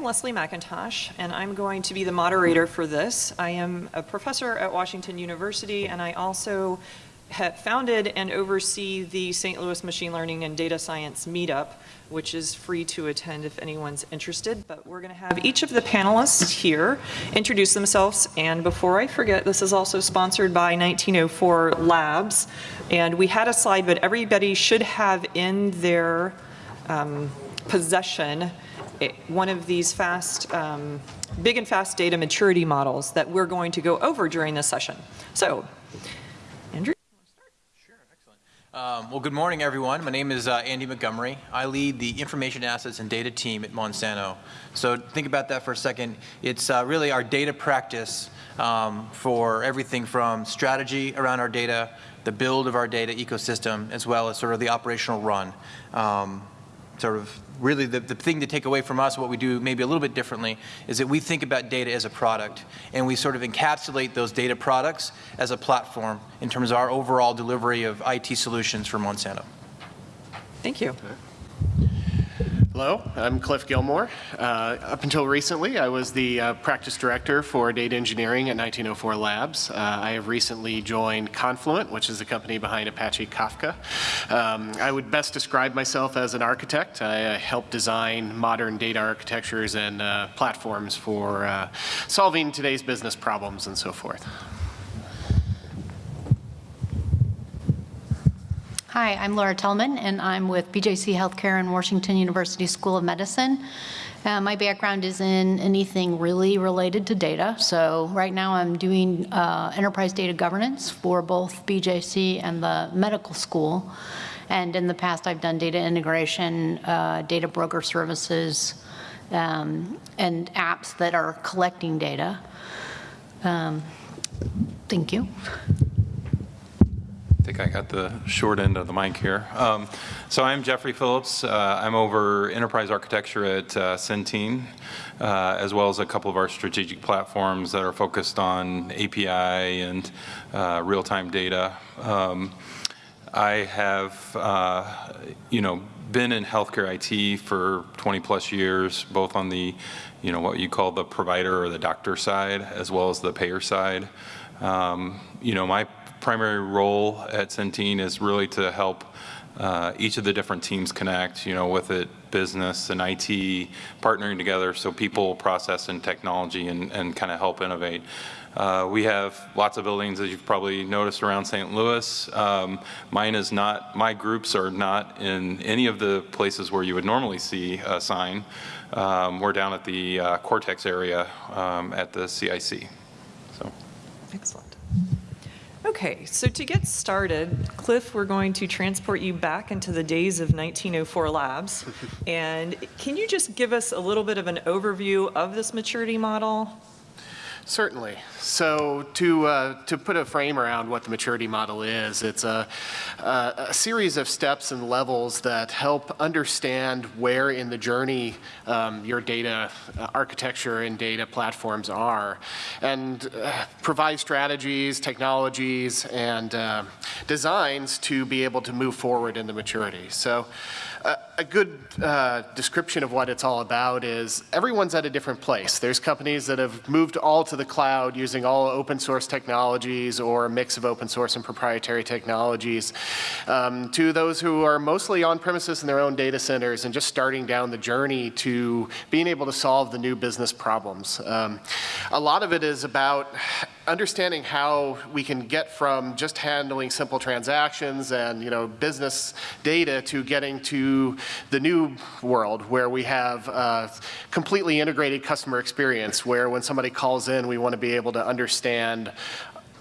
I'm Leslie McIntosh, and I'm going to be the moderator for this. I am a professor at Washington University, and I also founded and oversee the St. Louis Machine Learning and Data Science Meetup, which is free to attend if anyone's interested. But we're going to have each of the panelists here introduce themselves. And before I forget, this is also sponsored by 1904 Labs. And we had a slide, but everybody should have in their um, possession one of these fast, um, big and fast data maturity models that we're going to go over during this session. So, Andrew? Sure, excellent. Um, well, good morning, everyone. My name is uh, Andy Montgomery. I lead the information assets and data team at Monsanto. So think about that for a second. It's uh, really our data practice um, for everything from strategy around our data, the build of our data ecosystem, as well as sort of the operational run. Um, sort of really the, the thing to take away from us, what we do maybe a little bit differently, is that we think about data as a product. And we sort of encapsulate those data products as a platform in terms of our overall delivery of IT solutions for Monsanto. Thank you. Hello, I'm Cliff Gilmore. Uh, up until recently, I was the uh, practice director for data engineering at 1904 Labs. Uh, I have recently joined Confluent, which is the company behind Apache Kafka. Um, I would best describe myself as an architect. I help design modern data architectures and uh, platforms for uh, solving today's business problems and so forth. Hi, I'm Laura Tellman, and I'm with BJC Healthcare and Washington University School of Medicine. Uh, my background is in anything really related to data. So right now I'm doing uh, enterprise data governance for both BJC and the medical school. And in the past I've done data integration, uh, data broker services, um, and apps that are collecting data. Um, thank you. I think I got the short end of the mic here. Um, so I'm Jeffrey Phillips. Uh, I'm over enterprise architecture at uh, Centene, uh, as well as a couple of our strategic platforms that are focused on API and uh, real-time data. Um, I have, uh, you know, been in healthcare IT for 20 plus years, both on the, you know, what you call the provider or the doctor side, as well as the payer side. Um, you know, my primary role at Centene is really to help uh, each of the different teams connect, you know, with it business and IT partnering together so people, process, and technology and, and kind of help innovate. Uh, we have lots of buildings, as you've probably noticed, around St. Louis. Um, mine is not, my groups are not in any of the places where you would normally see a sign. Um, we're down at the uh, Cortex area um, at the CIC. Excellent. Okay, so to get started, Cliff, we're going to transport you back into the days of 1904 Labs. and can you just give us a little bit of an overview of this maturity model? Certainly. So to, uh, to put a frame around what the maturity model is, it's a, a, a, series of steps and levels that help understand where in the journey um, your data uh, architecture and data platforms are and uh, provide strategies, technologies, and uh, designs to be able to move forward in the maturity. So a good uh, description of what it's all about is everyone's at a different place. There's companies that have moved all to the cloud using all open source technologies or a mix of open source and proprietary technologies um, to those who are mostly on premises in their own data centers and just starting down the journey to being able to solve the new business problems. Um, a lot of it is about understanding how we can get from just handling simple transactions and you know business data to getting to the new world where we have completely integrated customer experience where when somebody calls in we want to be able to understand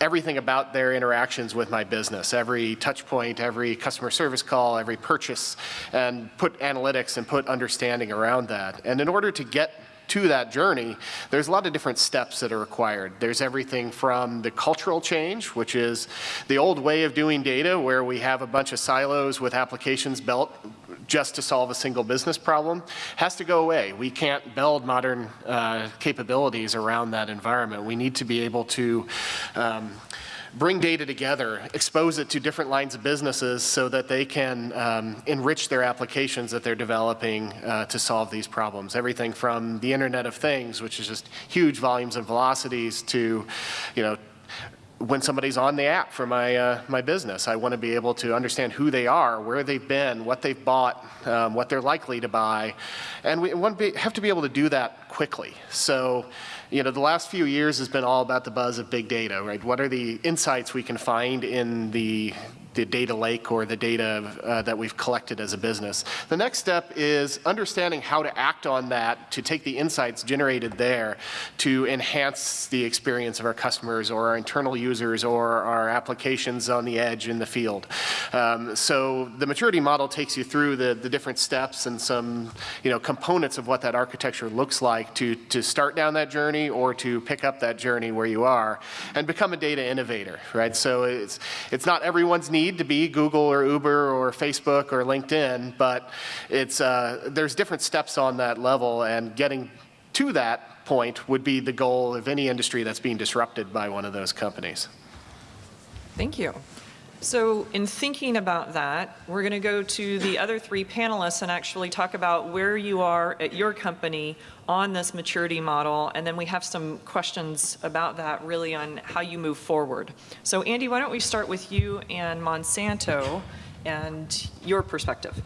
everything about their interactions with my business, every touch point, every customer service call, every purchase, and put analytics and put understanding around that. And in order to get to that journey, there's a lot of different steps that are required. There's everything from the cultural change, which is the old way of doing data where we have a bunch of silos with applications built just to solve a single business problem has to go away. We can't build modern uh, capabilities around that environment. We need to be able to um, bring data together, expose it to different lines of businesses so that they can um, enrich their applications that they're developing uh, to solve these problems. Everything from the Internet of Things, which is just huge volumes and velocities, to, you know, when somebody's on the app for my, uh, my business, I want to be able to understand who they are, where they've been, what they've bought, um, what they're likely to buy. And we want to be, have to be able to do that quickly. So, you know, the last few years has been all about the buzz of big data, right? What are the insights we can find in the the data lake or the data uh, that we've collected as a business. The next step is understanding how to act on that to take the insights generated there to enhance the experience of our customers or our internal users or our applications on the edge in the field. Um, so the maturity model takes you through the, the different steps and some you know, components of what that architecture looks like to, to start down that journey or to pick up that journey where you are and become a data innovator, right? So it's, it's not everyone's need need to be Google or Uber or Facebook or LinkedIn, but it's, uh, there's different steps on that level and getting to that point would be the goal of any industry that's being disrupted by one of those companies. Thank you. So in thinking about that, we're going to go to the other three panelists and actually talk about where you are at your company on this maturity model, and then we have some questions about that really on how you move forward. So Andy, why don't we start with you and Monsanto and your perspective?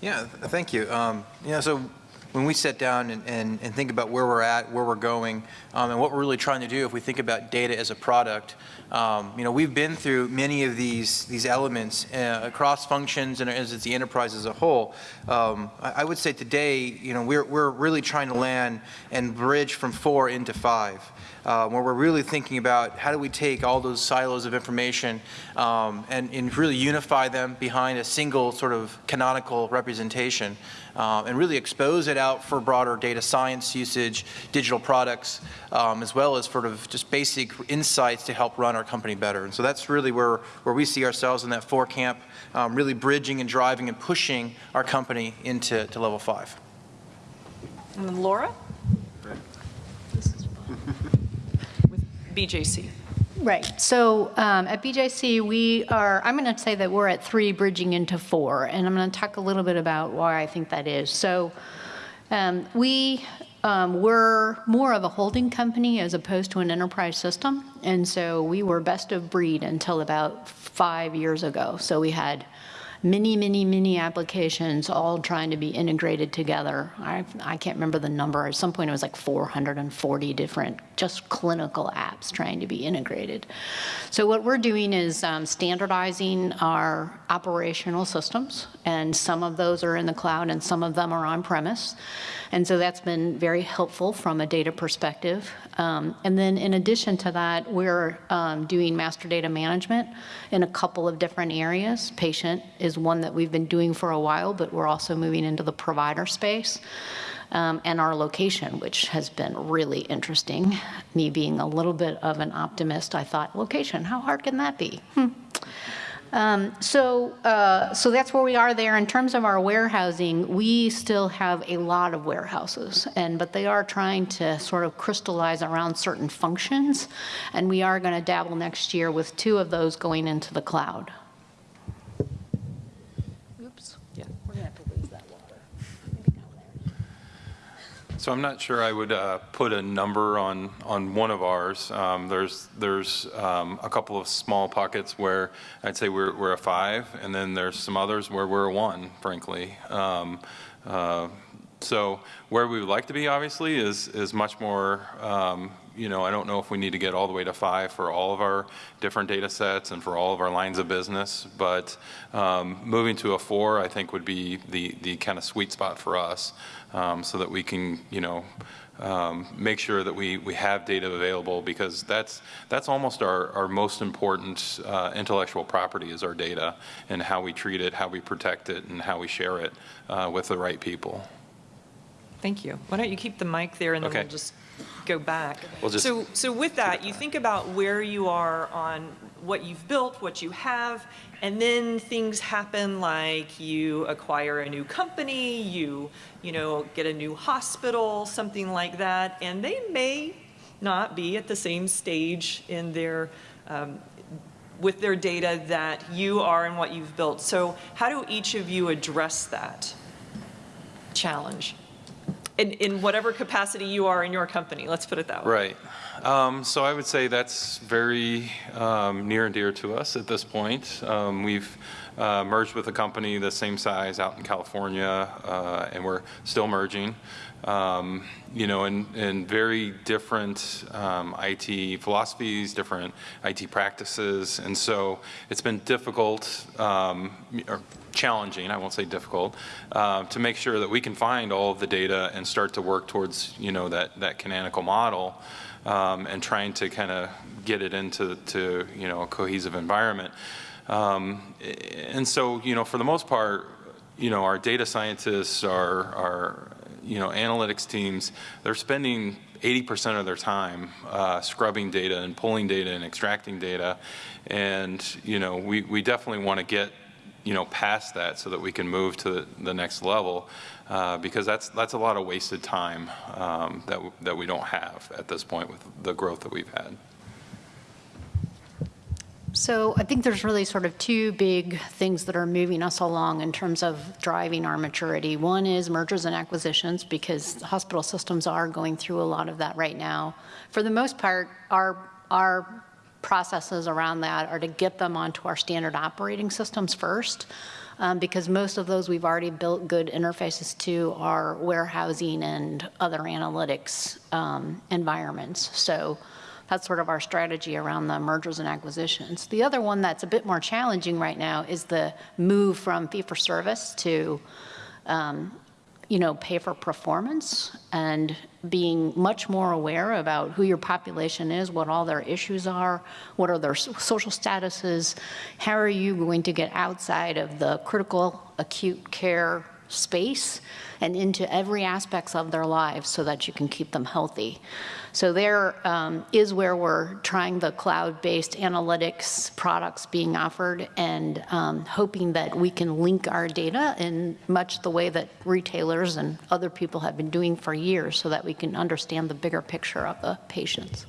Yeah, thank you. Um, yeah, so when we sit down and, and, and, think about where we're at, where we're going, um, and what we're really trying to do if we think about data as a product, um, you know, we've been through many of these, these elements uh, across functions and as the enterprise as a whole. Um, I, I, would say today, you know, we're, we're really trying to land and bridge from four into five. Uh, where we're really thinking about how do we take all those silos of information um, and, and, really unify them behind a single sort of canonical representation uh, and really expose it out for broader data science usage, digital products, um, as well as sort of just basic insights to help run our company better. And so that's really where, where we see ourselves in that four camp, um, really bridging and driving and pushing our company into to level five. And then Laura? BJC. Right. So um, at BJC, we are, I'm going to say that we're at three bridging into four, and I'm going to talk a little bit about why I think that is. So um, we um, were more of a holding company as opposed to an enterprise system, and so we were best of breed until about five years ago. So we had many, many, many applications all trying to be integrated together. I, I can't remember the number. At some point, it was like 440 different just clinical apps trying to be integrated. So what we're doing is um, standardizing our operational systems, and some of those are in the cloud and some of them are on-premise. And so that's been very helpful from a data perspective. Um, and then in addition to that, we're um, doing master data management in a couple of different areas. Patient is one that we've been doing for a while, but we're also moving into the provider space um, and our location, which has been really interesting. Me being a little bit of an optimist, I thought, location, how hard can that be? Hmm. Um, so, uh, so that's where we are there. In terms of our warehousing, we still have a lot of warehouses, and but they are trying to sort of crystallize around certain functions, and we are going to dabble next year with two of those going into the cloud. So I'm not sure I would uh, put a number on on one of ours. Um, there's there's um, a couple of small pockets where I'd say we're we're a five, and then there's some others where we're a one, frankly. Um, uh, so where we would like to be, obviously, is is much more. Um, you know, I don't know if we need to get all the way to five for all of our different data sets and for all of our lines of business, but um, moving to a four, I think, would be the the kind of sweet spot for us um, so that we can, you know, um, make sure that we, we have data available because that's, that's almost our, our most important uh, intellectual property is our data and how we treat it, how we protect it, and how we share it uh, with the right people. Thank you. Why don't you keep the mic there and then Okay. we'll just go back. We'll just So, so with that, you think about where you are on what you've built, what you have, and then things happen like you acquire a new company, you, you know, get a new hospital, something like that, and they may not be at the same stage in their, um, with their data that you are and what you've built. So how do each of you address that challenge? In, in whatever capacity you are in your company, let's put it that way. Right. Um, So I would say that's very um, near and dear to us at this point. Um, We've uh, merged with a company the same size out in California, uh, and we're still merging. Um, You know, in, in very different um, IT philosophies, different IT practices, and so it's been difficult, um, or challenging, I won't say difficult, uh, to make sure that we can find all of the data and start to work towards, you know, that, that canonical model um, and trying to kind of get it into, to, you know, a cohesive environment. Um, and so, you know, for the most part, you know, our data scientists, our, our, you know, analytics teams, they're spending 80% of their time uh, scrubbing data and pulling data and extracting data. And, you know, we, we definitely want to get you know, past that so that we can move to the, next level, uh, because that's that's a lot of wasted time um, that that we don't have at this point with the growth that we've had. So I think there's really sort of two big things that are moving us along in terms of driving our maturity. One is mergers and acquisitions, because hospital systems are going through a lot of that right now. For the most part, our, our processes around that are to get them onto our standard operating systems first, um, because most of those we've already built good interfaces to are warehousing and other analytics um, environments. So that's sort of our strategy around the mergers and acquisitions. The other one that's a bit more challenging right now is the move from fee-for-service to, um, you know, pay for performance and being much more aware about who your population is, what all their issues are, what are their social statuses, how are you going to get outside of the critical acute care space and into every aspects of their lives so that you can keep them healthy. So there um, is where we're trying the cloud-based analytics products being offered and um, hoping that we can link our data in much the way that retailers and other people have been doing for years so that we can understand the bigger picture of the patients.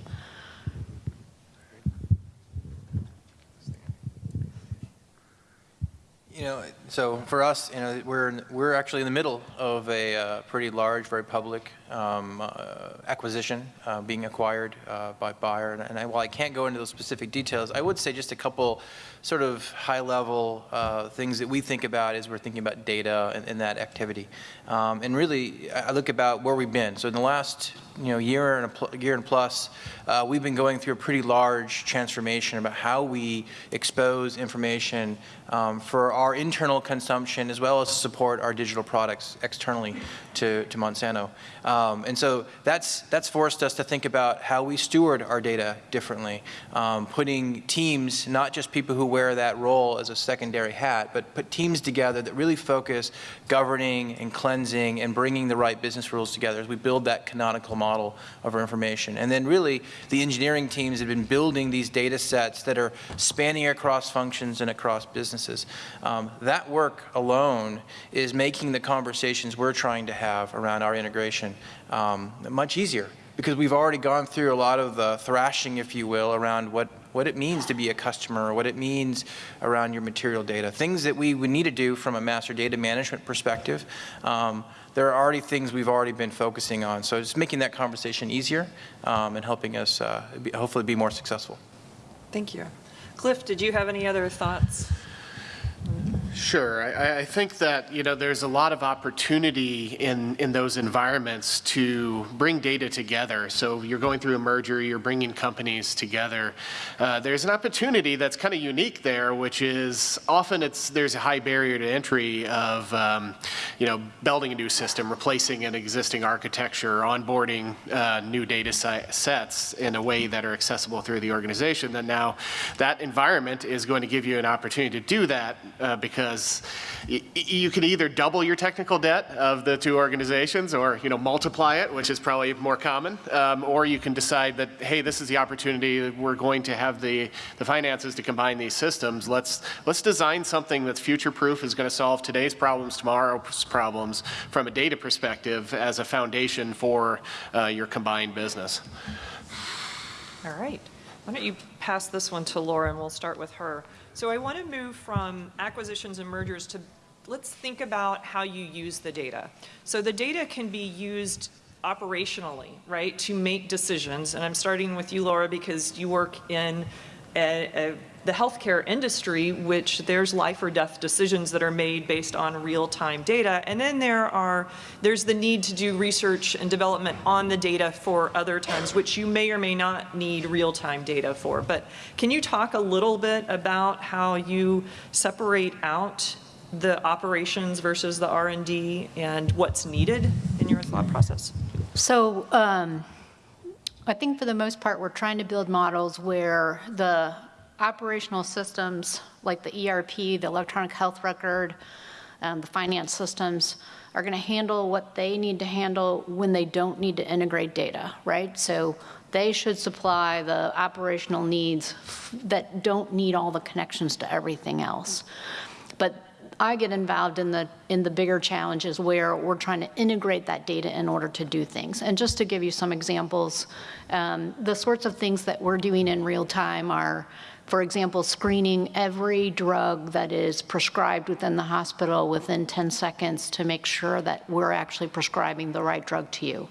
You know, so for us, you know, we're, we're actually in the middle of a uh, pretty large, very public um, uh, acquisition uh, being acquired uh, by Bayer. And- And I- while I can't go into those specific details, I would say just a couple sort of high-level uh, things that we think about as we're thinking about data and, and that activity. Um, And really, I look about where we've been. So in the last, you know, year and a year and plus, uh, we've been going through a pretty large transformation about how we expose information um, for our internal consumption as well as support our digital products externally to, to Monsanto. Um, and so that's, that's forced us to think about how we steward our data differently, um, putting teams, not just people who wear that role as a secondary hat, but put teams together that really focus governing and cleansing and bringing the right business rules together as we build that canonical model of our information. And then really, the engineering teams have been building these data sets that are spanning across functions and across businesses. Um, that work alone is making the conversations we're trying to have around our integration um, much easier because we've already gone through a lot of the thrashing, if you will, around what, what it means to be a customer, what it means around your material data. Things that we would need to do from a master data management perspective. Um, there are already things we've already been focusing on. So it's making that conversation easier um, and helping us uh, be, hopefully be more successful. Thank you. Cliff, did you have any other thoughts? Sure. I, I think that, you know, there's a lot of opportunity in, in those environments to bring data together. So you're going through a merger, you're bringing companies together. Uh, there's an opportunity that's kind of unique there, which is often it's, there's a high barrier to entry of, um, you know, building a new system, replacing an existing architecture, onboarding uh, new data sets in a way that are accessible through the organization. Then now that environment is going to give you an opportunity to do that uh, because because you can either double your technical debt of the two organizations or, you know, multiply it, which is probably more common, um, or you can decide that, hey, this is the opportunity, we're going to have the, the finances to combine these systems. Let's, let's design something that's future-proof, is going to solve today's problems, tomorrow's problems from a data perspective as a foundation for uh, your combined business. All right. Why don't you pass this one to Laura, and we'll start with her. So I want to move from acquisitions and mergers to, let's think about how you use the data. So the data can be used operationally, right, to make decisions. And I'm starting with you, Laura, because you work in a, a, the healthcare industry, which there's life or death decisions that are made based on real-time data. And then there are, there's the need to do research and development on the data for other times, which you may or may not need real-time data for. But can you talk a little bit about how you separate out the operations versus the R&D and what's needed in your thought process? So um, I think for the most part, we're trying to build models where the operational systems, like the ERP, the electronic health record, um, the finance systems, are going to handle what they need to handle when they don't need to integrate data, right? So they should supply the operational needs that don't need all the connections to everything else. But I get involved in the in the bigger challenges where we're trying to integrate that data in order to do things. And just to give you some examples, um, the sorts of things that we're doing in real time are, for example, screening every drug that is prescribed within the hospital within 10 seconds to make sure that we're actually prescribing the right drug to you.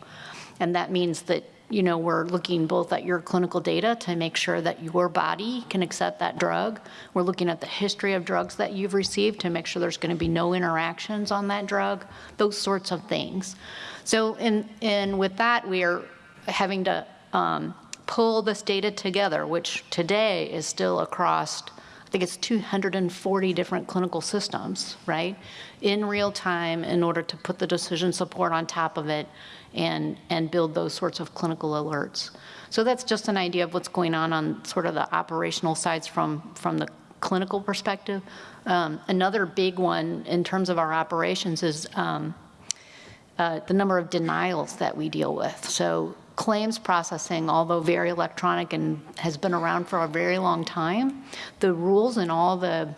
And that means that you know, we're looking both at your clinical data to make sure that your body can accept that drug. We're looking at the history of drugs that you've received to make sure there's going to be no interactions on that drug, those sorts of things. So, in, and with that, we are having to um, pull this data together, which today is still across I think it's 240 different clinical systems, right, in real time in order to put the decision support on top of it and, and build those sorts of clinical alerts. So that's just an idea of what's going on on sort of the operational sides from, from the clinical perspective. Um, another big one in terms of our operations is um, uh, the number of denials that we deal with. So claims processing, although very electronic and has been around for a very long time, the rules and all the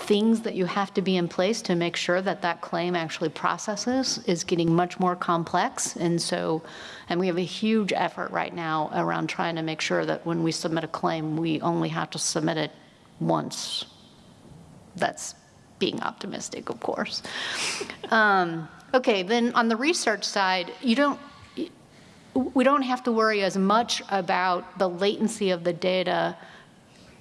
things that you have to be in place to make sure that that claim actually processes is getting much more complex. And so, and we have a huge effort right now around trying to make sure that when we submit a claim, we only have to submit it once. That's being optimistic, of course. Um, okay, then on the research side, you don't, we don't have to worry as much about the latency of the data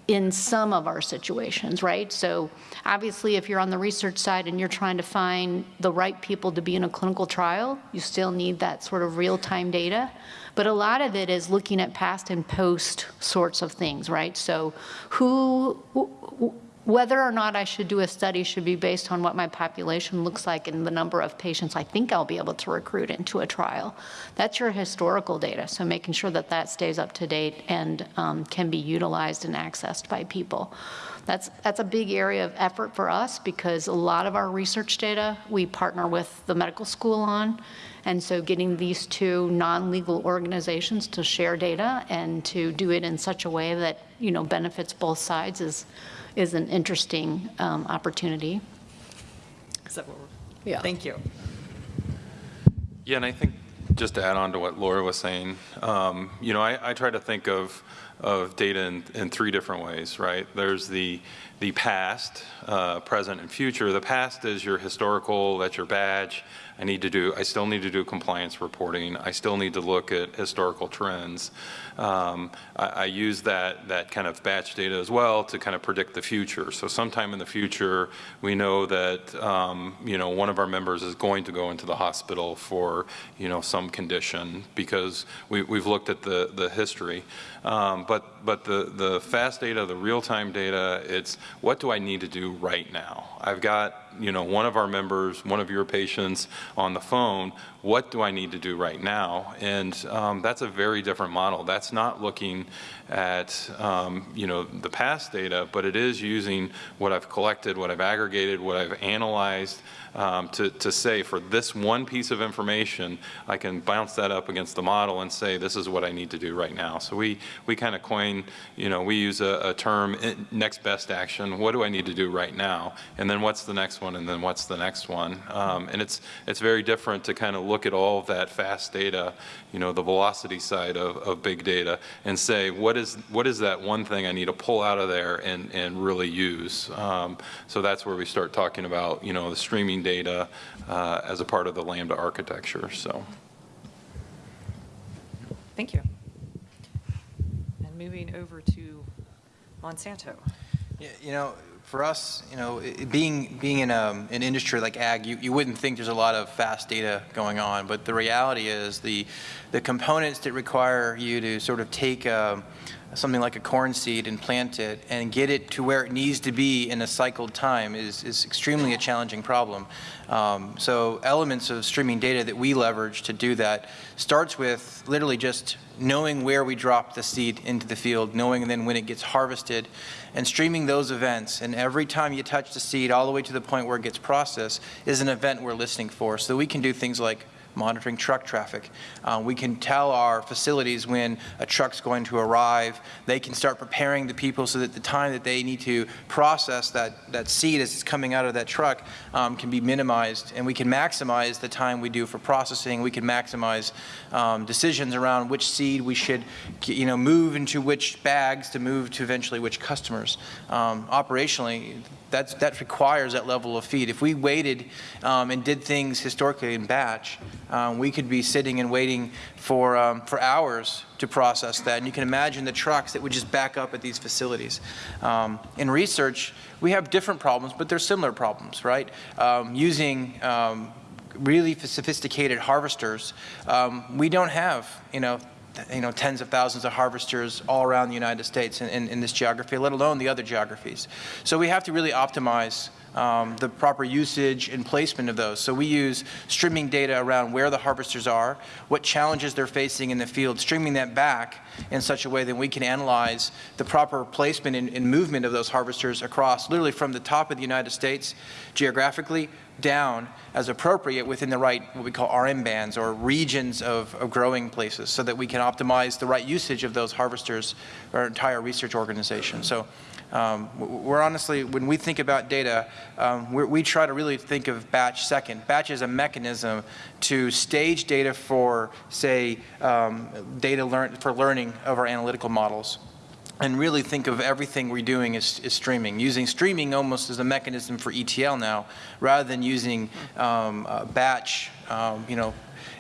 in some of our situations, right? So obviously, if you're on the research side and you're trying to find the right people to be in a clinical trial, you still need that sort of real-time data. But a lot of it is looking at past and post sorts of things, right? So who, whether or not I should do a study should be based on what my population looks like and the number of patients I think I'll be able to recruit into a trial. That's your historical data, so making sure that that stays up to date and um, can be utilized and accessed by people. That's, that's a big area of effort for us because a lot of our research data we partner with the medical school on. And so getting these two non-legal organizations to share data and to do it in such a way that, you know, benefits both sides is, is an interesting um, opportunity. Is that what we're, Yeah. thank you. Yeah, and I think just to add on to what Laura was saying, um, you know, I, I, try to think of of data in, in, three different ways, right? There's the the past, uh, present, and future. The past is your historical, that's your batch. I need to do, I still need to do compliance reporting. I still need to look at historical trends. Um, I, I, use that, that kind of batch data as well to kind of predict the future. So sometime in the future, we know that, um, you know, one of our members is going to go into the hospital for, you know, some condition because we, we've looked at the, the history. Um, but but the, the fast data, the real-time data, it's what do I need to do right now? I've got, you know, one of our members, one of your patients on the phone, what do I need to do right now? And um, that's a very different model. That's not looking at, um, you know, the past data, but it is using what I've collected, what I've aggregated, what I've analyzed, um, to, to say for this one piece of information, I can bounce that up against the model and say, this is what I need to do right now. So we, we kind of coin, you know, we use a, a term, eh, next best action. What do I need to do right now? And then what's the next one? And then what's the next one? Um, and it's, it's very different to kind of look at all of that fast data, you know, the velocity side of, of big data and say, what is, what is that one thing I need to pull out of there and, and really use? Um, so that's where we start talking about, you know, the streaming data uh, as a part of the Lambda architecture. So. Thank you. And moving over to Monsanto. Yeah, You know, for us, you know, it- being, being in um, an industry like ag, you, you wouldn't think there's a lot of fast data going on, but the reality is the, the components that require you to sort of take um, something like a corn seed and plant it and get it to where it needs to be in a cycled time is, is extremely a challenging problem. Um, so elements of streaming data that we leverage to do that starts with literally just knowing where we drop the seed into the field, knowing then when it gets harvested, and streaming those events. And every time you touch the seed all the way to the point where it gets processed is an event we're listening for. So we can do things like monitoring truck traffic. Uh, we can tell our facilities when a truck's going to arrive. They can start preparing the people so that the time that they need to process that, that seed as it's coming out of that truck um, can be minimized. And we can maximize the time we do for processing. We can maximize um, decisions around which seed we should you know, move into which bags to move to eventually which customers. Um, operationally, that's, that requires that level of feed. If we waited um, and did things historically in batch, um, we could be sitting and waiting for, um, for hours to process that. And you can imagine the trucks that would just back up at these facilities. Um, in research, we have different problems, but they're similar problems, right? Um, using um, really sophisticated harvesters, we don't have, you know, you know, tens of thousands of harvesters all around the United States in, in, in this geography, let alone the other geographies. So we have to really optimize um, the proper usage and placement of those. So we use streaming data around where the harvesters are, what challenges they're facing in the field, streaming that back in such a way that we can analyze the proper placement and, and movement of those harvesters across, literally from the top of the United States geographically down as appropriate within the right, what we call RM bands or regions of, of, growing places so that we can optimize the right usage of those harvesters our entire research organization. So um, we're honestly, when we think about data, um, we try to really think of batch second. Batch is a mechanism to stage data for, say, um, data learn for learning of our analytical models and really think of everything we're doing as, as, streaming, using streaming almost as a mechanism for ETL now, rather than using um, batch, um, you know,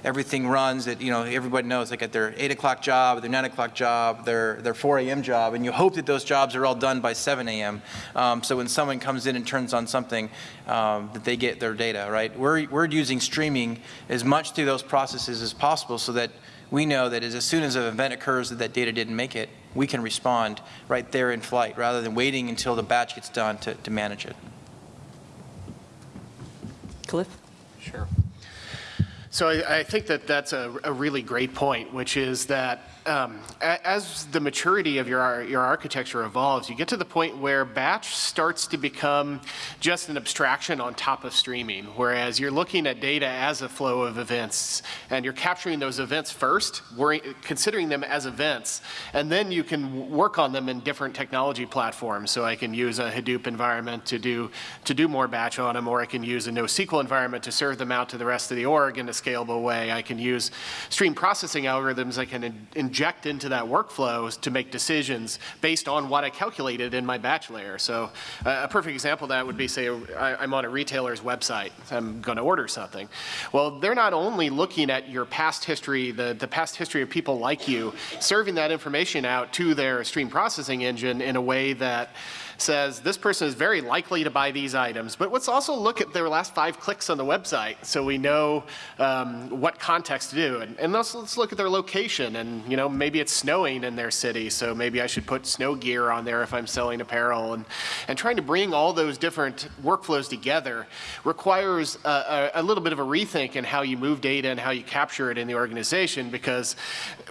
everything runs that, you know, everybody knows, like at their 8 o'clock job, their 9 o'clock job, their, their 4 a.m. job, and you hope that those jobs are all done by 7 a.m. Um, so when someone comes in and turns on something, um, that they get their data, right? We're, we're using streaming as much through those processes as possible so that we know that as soon as an event occurs that that data didn't make it, we can respond right there in flight rather than waiting until the batch gets done to, to manage it. Cliff? Sure. So I, I, think that that's a, a, really great point, which is that um, as the maturity of your, your architecture evolves, you get to the point where batch starts to become just an abstraction on top of streaming, whereas you're looking at data as a flow of events, and you're capturing those events first, considering them as events, and then you can work on them in different technology platforms. So I can use a Hadoop environment to do, to do more batch on them, or I can use a NoSQL environment to serve them out to the rest of the org in a scalable way. I can use stream processing algorithms I can in inject into that workflow to make decisions based on what I calculated in my batch layer. So uh, a perfect example of that would be say I, am on a retailer's website. I'm going to order something. Well, they're not only looking at your past history, the, the past history of people like you, serving that information out to their stream processing engine in a way that says this person is very likely to buy these items, but let's also look at their last five clicks on the website so we know um, what context to do. And, and let's, let's look at their location and, you know, maybe it's snowing in their city, so maybe I should put snow gear on there if I'm selling apparel. And, and trying to bring all those different workflows together requires a, a, a little bit of a rethink in how you move data and how you capture it in the organization because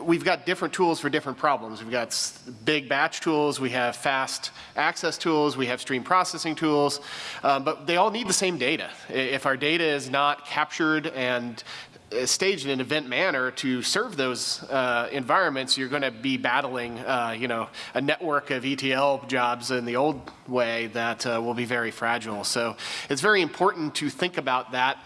we've got different tools for different problems. We've got big batch tools, we have fast access tools, we have stream processing tools, um, but they all need the same data. If our data is not captured and uh, staged in an event manner to serve those uh, environments, you're going to be battling, uh, you know, a network of ETL jobs in the old way that uh, will be very fragile. So it's very important to think about that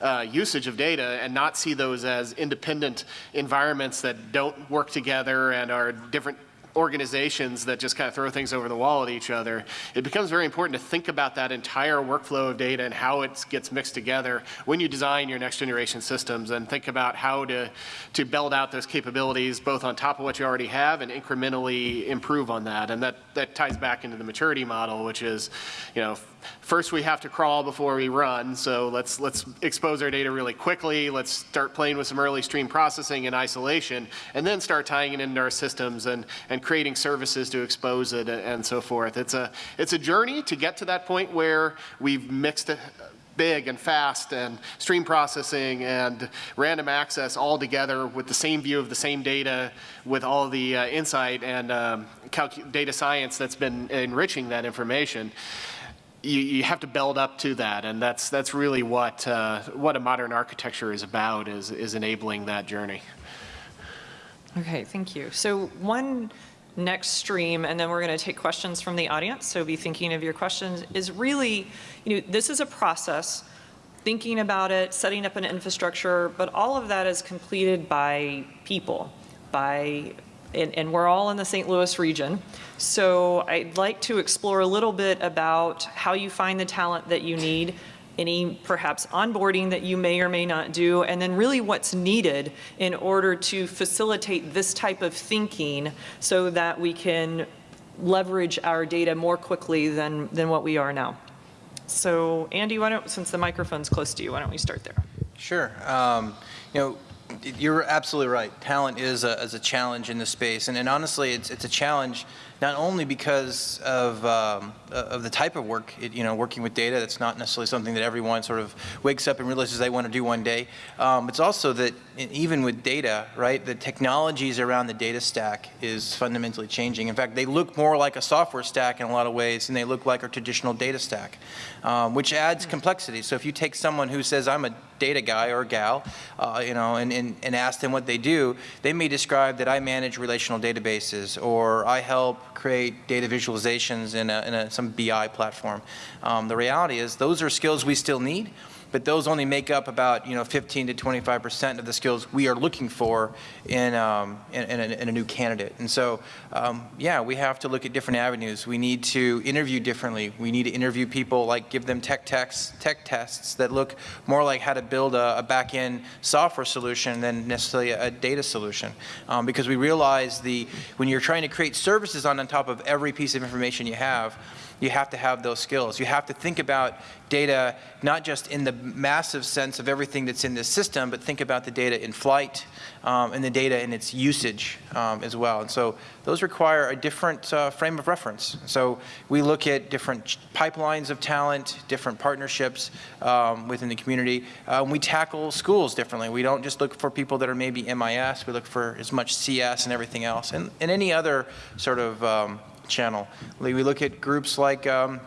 uh, usage of data and not see those as independent environments that don't work together and are different organizations that just kind of throw things over the wall at each other. It becomes very important to think about that entire workflow of data and how it gets mixed together when you design your next generation systems and think about how to, to build out those capabilities both on top of what you already have and incrementally improve on that. And that, that ties back into the maturity model, which is, you know, first we have to crawl before we run. So let's, let's expose our data really quickly. Let's start playing with some early stream processing and isolation, and then start tying it into our systems and, and creating services to expose it and, so forth. It's a, it's a journey to get to that point where we've mixed it big and fast and stream processing and random access all together with the same view of the same data with all the uh, insight and um, data science that's been enriching that information you, you have to build up to that, and that's that's really what uh, what a modern architecture is about is is enabling that journey. Okay, thank you. So one next stream, and then we're going to take questions from the audience, so be thinking of your questions, is really, you know, this is a process, thinking about it, setting up an infrastructure, but all of that is completed by people, by, and, and we're all in the St. Louis region. So I'd like to explore a little bit about how you find the talent that you need, any perhaps onboarding that you may or may not do, and then really what's needed in order to facilitate this type of thinking so that we can leverage our data more quickly than, than what we are now. So Andy, why don't, since the microphone's close to you, why don't we start there? Sure. Um, you know, you're absolutely right. Talent is a, is a challenge in this space, and, and honestly, it's it's a challenge not only because of um, of the type of work, it, you know, working with data. That's not necessarily something that everyone sort of wakes up and realizes they want to do one day. Um, it's also that even with data, right, the technologies around the data stack is fundamentally changing. In fact, they look more like a software stack in a lot of ways than they look like a traditional data stack, um, which adds complexity. So if you take someone who says, I'm a data guy or gal, uh, you know, and, and, and ask them what they do, they may describe that I manage relational databases or I help create data visualizations in, a, in a, some BI platform. Um, the reality is those are skills we still need, but those only make up about you know 15 to 25 percent of the skills we are looking for in, um, in, in, a, in, a, new candidate. And so, um, yeah, we have to look at different avenues. We need to interview differently. We need to interview people like give them tech tests, tech tests that look more like how to build a, a back-end software solution than necessarily a, a data solution. Um, because we realize the when you're trying to create services on, on top of every piece of information you have, you have to have those skills. You have to think about data not just in the massive sense of everything that's in this system, but think about the data in flight um, and the data in its usage um, as well. And so those require a different uh, frame of reference. So we look at different pipelines of talent, different partnerships um, within the community. Uh, we tackle schools differently. We don't just look for people that are maybe MIS. We look for as much CS and everything else, and, and any other sort of um, channel. We look at groups like um,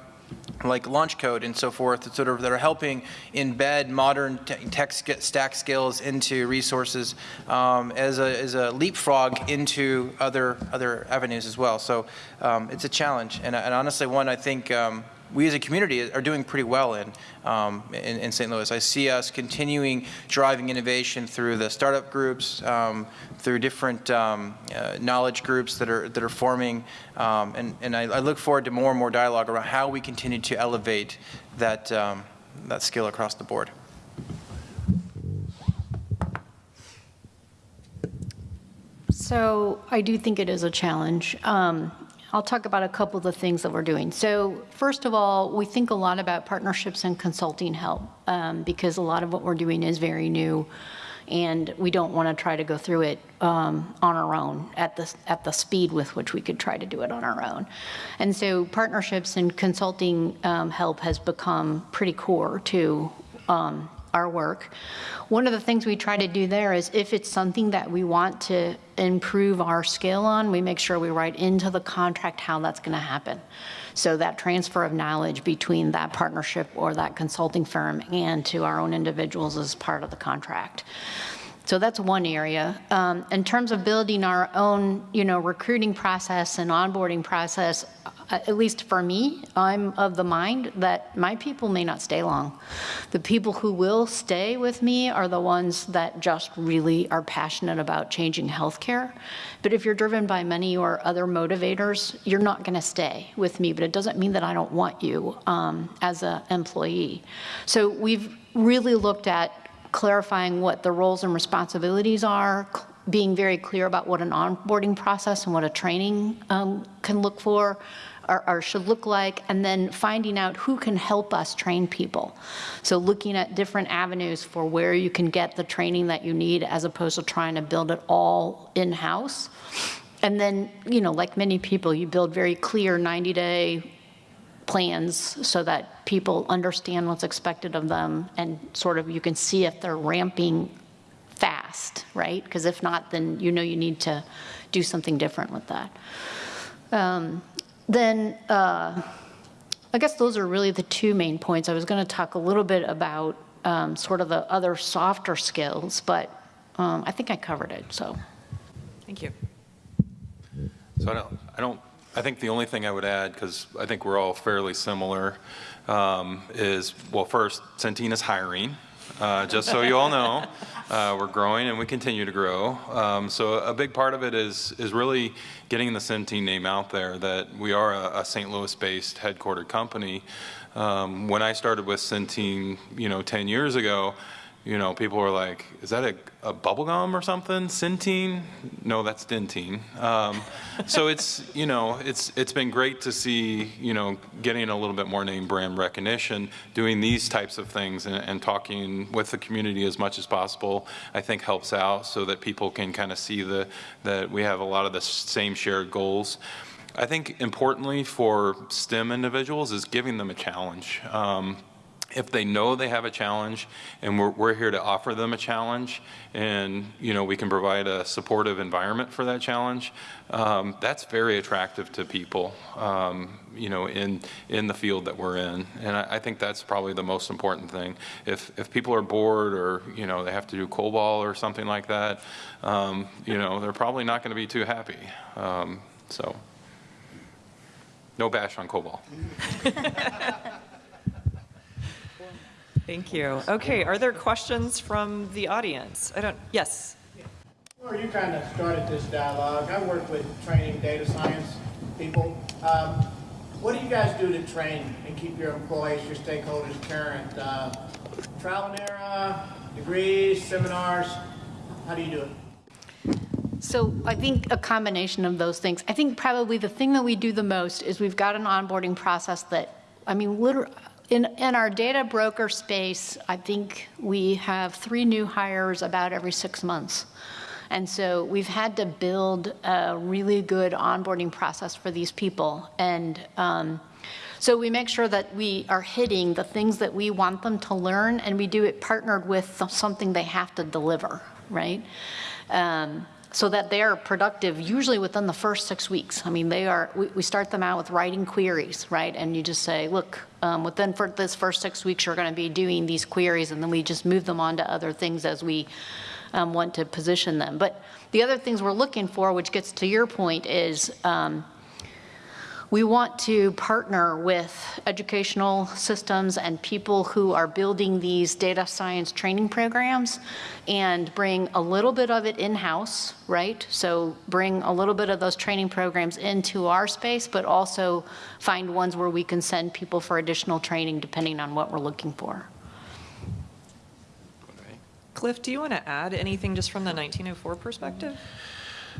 like LaunchCode and so forth that sort of that are helping embed modern tech stack skills into resources um, as, a, as a leapfrog into other other avenues as well. So um, it's a challenge and, and, honestly one I think um, we as a community are doing pretty well in, um, in, in, St. Louis. I see us continuing driving innovation through the startup groups, um, through different um, uh, knowledge groups that are, that are forming, um, and, and I, I, look forward to more and more dialogue around how we continue to elevate that, um, that skill across the board. So I do think it is a challenge. Um, I'll talk about a couple of the things that we're doing. So first of all, we think a lot about partnerships and consulting help um, because a lot of what we're doing is very new and we don't want to try to go through it um, on our own at the, at the speed with which we could try to do it on our own. And so partnerships and consulting um, help has become pretty core to um, our work. One of the things we try to do there is if it's something that we want to improve our skill on, we make sure we write into the contract how that's going to happen. So that transfer of knowledge between that partnership or that consulting firm and to our own individuals is part of the contract. So that's one area. Um, in terms of building our own, you know, recruiting process and onboarding process, at least for me, I'm of the mind that my people may not stay long. The people who will stay with me are the ones that just really are passionate about changing healthcare. But if you're driven by money or other motivators, you're not going to stay with me. But it doesn't mean that I don't want you um, as an employee. So we've really looked at clarifying what the roles and responsibilities are, being very clear about what an onboarding process and what a training um, can look for or, or, should look like, and then finding out who can help us train people. So looking at different avenues for where you can get the training that you need as opposed to trying to build it all in-house. And then, you know, like many people, you build very clear 90-day plans so that people understand what's expected of them and sort of you can see if they're ramping fast, right? Because if not, then you know you need to do something different with that. Um, then uh, I guess those are really the two main points. I was going to talk a little bit about um, sort of the other softer skills, but um, I think I covered it, so. Thank you. So I don't, I don't I think the only thing I would add, because I think we're all fairly similar, um, is, well, first, Centene is hiring, uh, just so you all know. Uh, we're growing and we continue to grow. Um, so a big part of it is, is really getting the Centene name out there, that we are a, a St. Louis-based headquartered company. Um, when I started with Centene, you know, 10 years ago, you know, people were like, is that a, a bubble gum or something? Centene? No, that's Dentyne. Um, so it's, you know, it's, it's been great to see, you know, getting a little bit more name brand recognition, doing these types of things and, and talking with the community as much as possible, I think helps out so that people can kind of see the, that we have a lot of the same shared goals. I think importantly for STEM individuals is giving them a challenge. Um, if they know they have a challenge and we're, we're, here to offer them a challenge and you know we can provide a supportive environment for that challenge um, that's very attractive to people um, you know in in the field that we're in. And I, I, think that's probably the most important thing. If if people are bored or you know they have to do COBOL or something like that um, you know they're probably not going to be too happy. Um, so no bash on COBOL Thank you. Okay, are there questions from the audience? I don't, yes. Well, you kind of started this dialogue. I work with training data science people. Um, what do you guys do to train and keep your employees, your stakeholders current? Uh, trial and error, degrees, seminars, how do you do it? So I think a combination of those things. I think probably the thing that we do the most is we've got an onboarding process that, I mean, literally, in, in our data broker space, I think we have three new hires about every six months. And so we've had to build a really good onboarding process for these people. And um, so we make sure that we are hitting the things that we want them to learn, and we do it partnered with something they have to deliver, right? Um, so that they are productive usually within the first six weeks. I mean, they are, we, we start them out with writing queries, right? And you just say, look, um, within for this first six weeks, you're going to be doing these queries, and then we just move them on to other things as we um, want to position them. But the other things we're looking for, which gets to your point, is um, we want to partner with educational systems and people who are building these data science training programs and bring a little bit of it in-house, right? So bring a little bit of those training programs into our space, but also find ones where we can send people for additional training depending on what we're looking for. Cliff, do you want to add anything just from the 1904 perspective?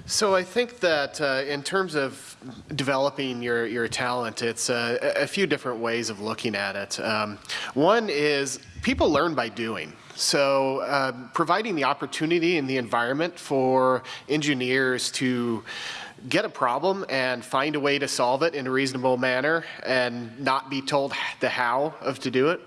So I think that uh, in terms of developing your, your talent, it's uh, a few different ways of looking at it. Um, one is people learn by doing. So uh, providing the opportunity and the environment for engineers to get a problem and find a way to solve it in a reasonable manner and not be told the how of to do it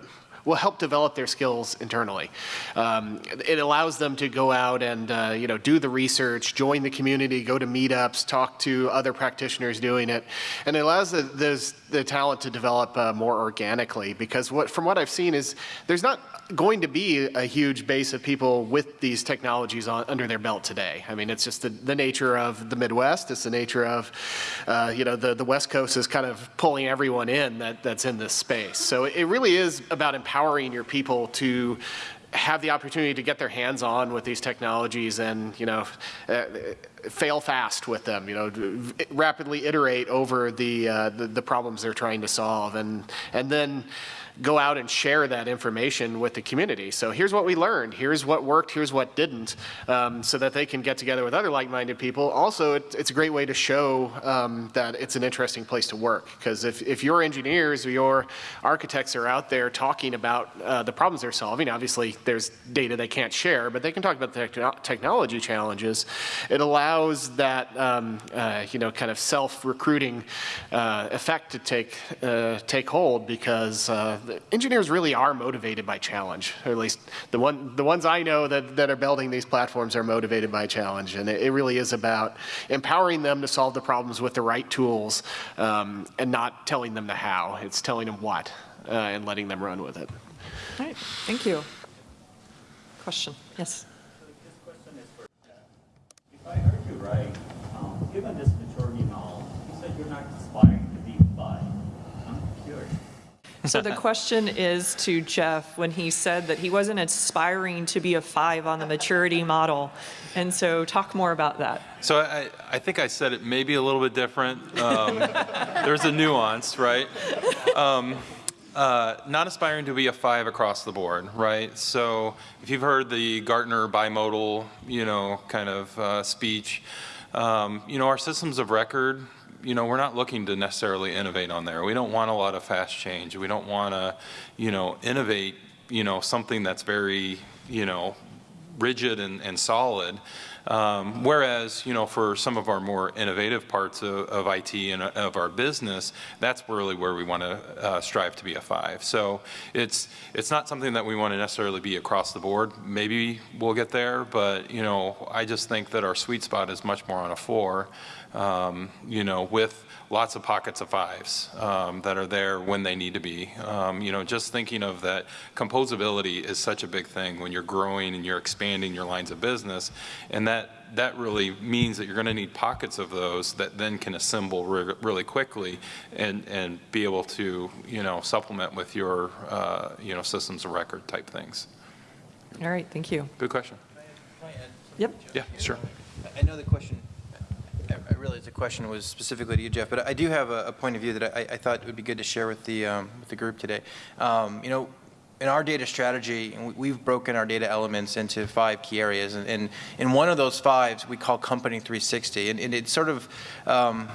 will help develop their skills internally. Um, it allows them to go out and uh, you know do the research, join the community, go to meetups, talk to other practitioners doing it, and it allows the, those, the talent to develop uh, more organically. Because what, from what I've seen is there's not going to be a huge base of people with these technologies on, under their belt today. I mean, it's just the, the nature of the Midwest. It's the nature of, uh, you know, the, the West Coast is kind of pulling everyone in that, that's in this space. So it really is about empowering your people to have the opportunity to get their hands on with these technologies and, you know, uh, fail fast with them, you know, rapidly iterate over the, uh, the, the problems they're trying to solve. And, and then go out and share that information with the community. So here's what we learned, here's what worked, here's what didn't, um, so that they can get together with other like-minded people. Also, it, it's a great way to show um, that it's an interesting place to work. Because if, if your engineers or your architects are out there talking about uh, the problems they're solving, obviously there's data they can't share, but they can talk about the techno technology challenges. It allows that, um, uh, you know, kind of self-recruiting uh, effect to take, uh, take hold because uh, the engineers really are motivated by challenge, or at least the one the ones I know that, that are building these platforms are motivated by challenge, and it, it really is about empowering them to solve the problems with the right tools, um, and not telling them the how. It's telling them what, uh, and letting them run with it. All right, thank you. Question, yes. This question is for Jeff. If I heard you right, So the question is to Jeff, when he said that he wasn't aspiring to be a five on the maturity model. And so talk more about that. So I, I think I said it maybe a little bit different. Um, there's a nuance, right? Um, uh, not aspiring to be a five across the board, right? So if you've heard the Gartner bimodal, you know, kind of uh, speech, um, you know, our systems of record, you know, we're not looking to necessarily innovate on there. We don't want a lot of fast change. We don't want to, you know, innovate, you know, something that's very, you know, rigid and, and solid. Um, whereas, you know, for some of our more innovative parts of, of IT and of our business, that's really where we want to uh, strive to be a five. So it's it's not something that we want to necessarily be across the board. Maybe we'll get there, but you know, I just think that our sweet spot is much more on a four. Um, you know, with lots of pockets of fives um, that are there when they need to be. Um, you know, just thinking of that composability is such a big thing when you're growing and you're expanding your lines of business, and that that really means that you're going to need pockets of those that then can assemble re really quickly and and be able to you know supplement with your uh, you know systems of record type things. All right, thank you. Good question. Yep. Yeah, sure. I know the question, I realize the question was specifically to you, Jeff, but I do have a, a point of view that I, I thought would be good to share with the, um, with the group today. Um, you know, in our data strategy, we- we've broken our data elements into five key areas, and, and in one of those fives, we call Company 360, and, and it's sort of, um,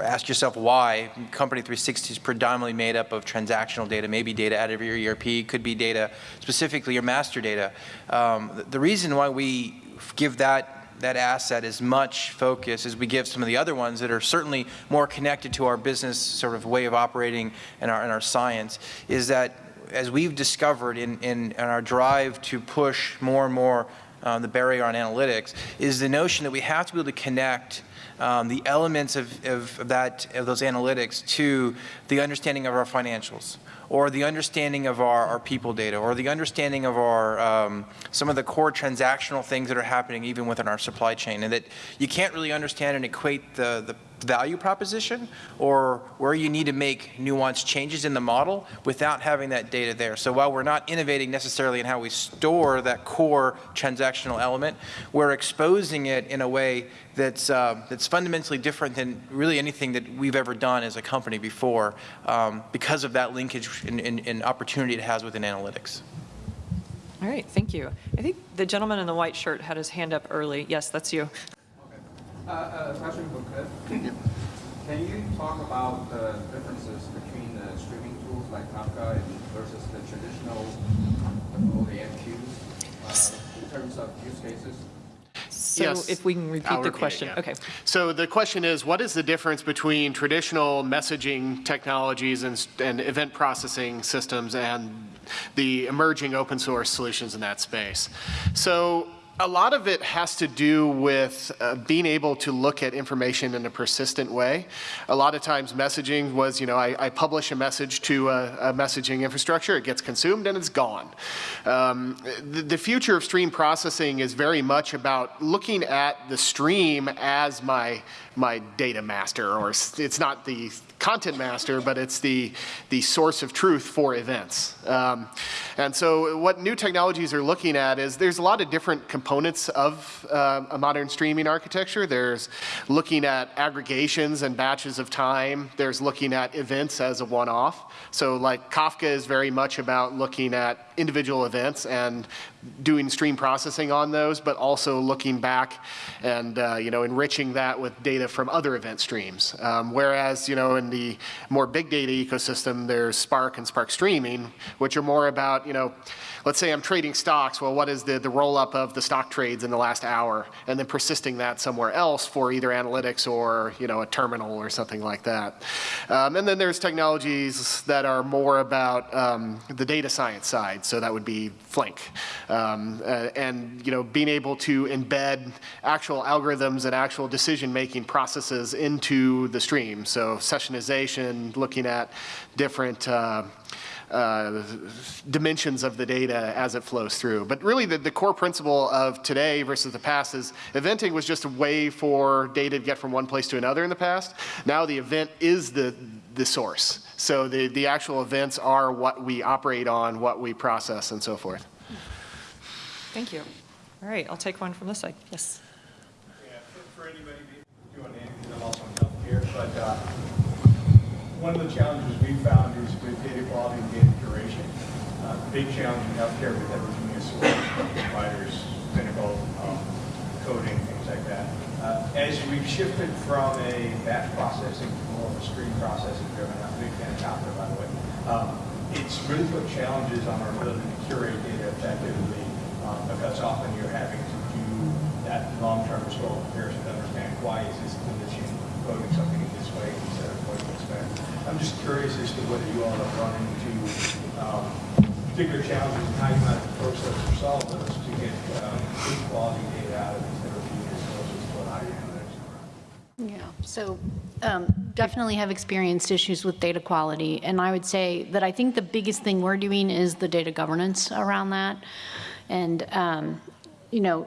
ask yourself why. Company 360 is predominantly made up of transactional data, maybe data out of your ERP, could be data, specifically your master data. Um, the reason why we give that that asset as much focus as we give some of the other ones that are certainly more connected to our business sort of way of operating and our, and our science is that as we've discovered in, in, in our drive to push more and more um, the barrier on analytics is the notion that we have to be able to connect um, the elements of, of, of that of those analytics to the understanding of our financials or the understanding of our, our people data, or the understanding of our, um, some of the core transactional things that are happening even within our supply chain, and that you can't really understand and equate the, the value proposition or where you need to make nuanced changes in the model without having that data there. So while we're not innovating necessarily in how we store that core transactional element, we're exposing it in a way that's, uh, that's fundamentally different than really anything that we've ever done as a company before um, because of that linkage and, and, and opportunity it has within analytics. All right, thank you. I think the gentleman in the white shirt had his hand up early. Yes, that's you. Uh, a question for Cliff. Can you talk about the differences between the streaming tools like Kafka and versus the traditional OAMQs uh, in terms of use cases? So Yes. if we can repeat I'll the repeat it, question, yeah. okay. So the question is, what is the difference between traditional messaging technologies and, and event processing systems and the emerging open source solutions in that space? So a lot of it has to do with uh, being able to look at information in a persistent way. A lot of times messaging was, you know, I, I publish a message to a, a, messaging infrastructure, it gets consumed and it's gone. Um, the, the future of stream processing is very much about looking at the stream as my my data master, or it's not the content master, but it's the, the source of truth for events. Um, and so what new technologies are looking at is there's a lot of different components of uh, a modern streaming architecture. There's looking at aggregations and batches of time. There's looking at events as a one-off. So like Kafka is very much about looking at individual events and doing stream processing on those, but also looking back and uh, you know enriching that with data from other event streams. Um, whereas you know in the more big data ecosystem, there's Spark and Spark Streaming, which are more about you know let's say I'm trading stocks, well, what is the, the roll up of the stock trades in the last hour, and then persisting that somewhere else for either analytics or, you know, a terminal or something like that. Um, and then there's technologies that are more about um, the data science side, so that would be Flink. Um, uh, and, you know, being able to embed actual algorithms and actual decision-making processes into the stream. So sessionization, looking at different uh, uh, dimensions of the data as it flows through. But really the, the core principle of today versus the past is eventing was just a way for data to get from one place to another in the past. Now the event is the, the source. So the, the actual events are what we operate on, what we process, and so forth. Thank you. All right, I'll take one from this side. Yes. Yeah, for- anybody doing anything, I'm also but uh, one of the challenges we found is with data quality and data curation. Uh, Big challenge in healthcare with heterogeneous providers, clinical um, coding, things like that. Uh, As we've shifted from a batch processing to more of a stream processing driven, I'm a big fan of Kafka, by the way. um, It's really put challenges on our ability to curate data effectively um, because often you're having to do that long-term historical comparison to understand why is this clinician coding something in this way instead of coding this way. I'm just curious as to whether you all have run into um, particular challenges and how you might approach those or solve those to get um, good quality data out of these heterogeneous sources your analytics. Yeah, so um, definitely have experienced issues with data quality. And I would say that I think the biggest thing we're doing is the data governance around that. And, um, you know,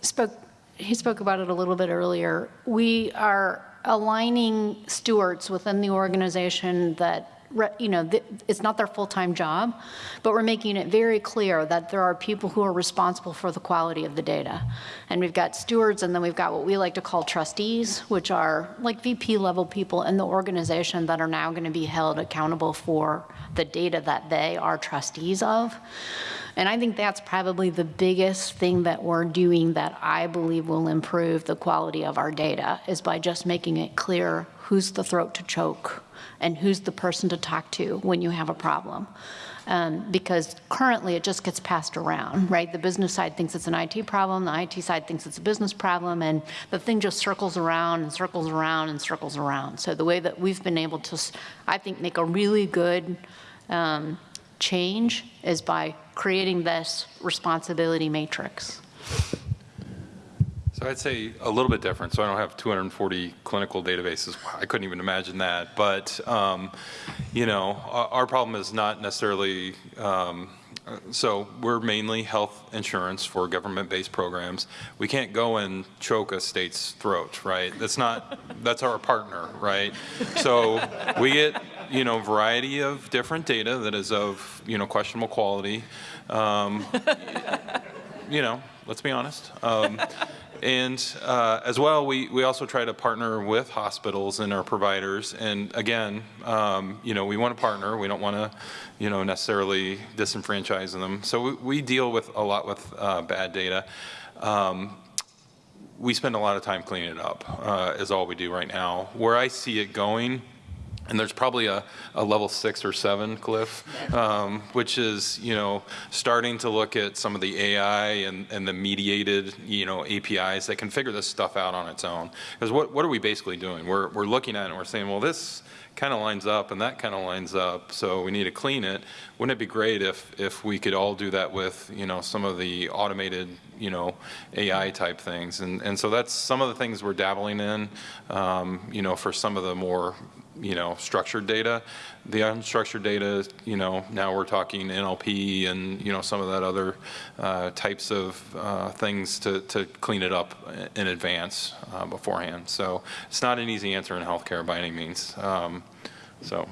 spoke, he spoke about it a little bit earlier. We are aligning stewards within the organization that you know, it's not their full-time job, but we're making it very clear that there are people who are responsible for the quality of the data. And we've got stewards, and then we've got what we like to call trustees, which are like VP level people in the organization that are now going to be held accountable for the data that they are trustees of. And I think that's probably the biggest thing that we're doing that I believe will improve the quality of our data is by just making it clear who's the throat to choke and who's the person to talk to when you have a problem. Um, because currently it just gets passed around, right? The business side thinks it's an IT problem, the IT side thinks it's a business problem, and the thing just circles around and circles around and circles around. So the way that we've been able to, I think, make a really good um, change is by creating this responsibility matrix. So I'd say a little bit different. So I don't have 240 clinical databases. I couldn't even imagine that. But, um, you know, our, our, problem is not necessarily, um, so we're mainly health insurance for government-based programs. We can't go and choke a state's throat, right? That's not, that's our partner, right? So we get, you know, variety of different data that is of, you know, questionable quality. Um, you know, let's be honest. Um, and uh, as well, we, we also try to partner with hospitals and our providers. And again, um, you know, we want to partner. We don't want to, you know, necessarily disenfranchise them. So we, we deal with a lot with uh, bad data. Um, we spend a lot of time cleaning it up, uh, is all we do right now. Where I see it going, and there's probably a, a level six or seven, Cliff, um, which is, you know, starting to look at some of the AI and, and the mediated, you know, APIs that can figure this stuff out on its own. Because what, what are we basically doing? We're, we're looking at it and we're saying, well, this kind of lines up and that kind of lines up, so we need to clean it. Wouldn't it be great if, if we could all do that with, you know, some of the automated, you know, AI type things? And, and so that's some of the things we're dabbling in, um, you know, for some of the more, you know, structured data. The unstructured data, you know, now we're talking NLP and, you know, some of that other uh, types of uh, things to, to clean it up in advance uh, beforehand. So it's not an easy answer in healthcare by any means. Um, so.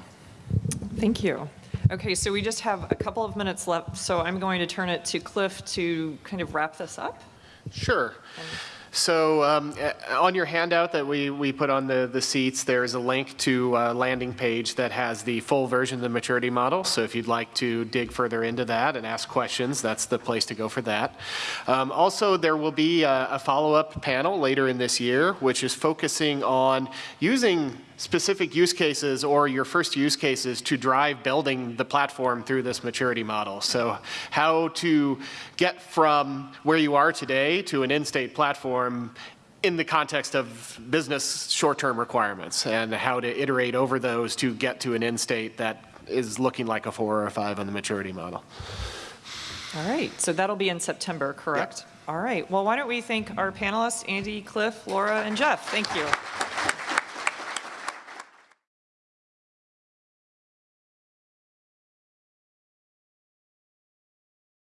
Thank you. Okay, so we just have a couple of minutes left, so I'm going to turn it to Cliff to kind of wrap this up. Sure. So um, uh, on your handout that we, we put on the, the seats, there's a link to a landing page that has the full version of the maturity model. So if you'd like to dig further into that and ask questions, that's the place to go for that. Um, also, there will be a, a follow-up panel later in this year, which is focusing on using specific use cases or your first use cases to drive building the platform through this maturity model. So how to get from where you are today to an in-state platform in the context of business short-term requirements and how to iterate over those to get to an end state that is looking like a four or a five on the maturity model. All right, so that'll be in September, correct? Yep. All right, well, why don't we thank our panelists, Andy, Cliff, Laura, and Jeff. Thank you.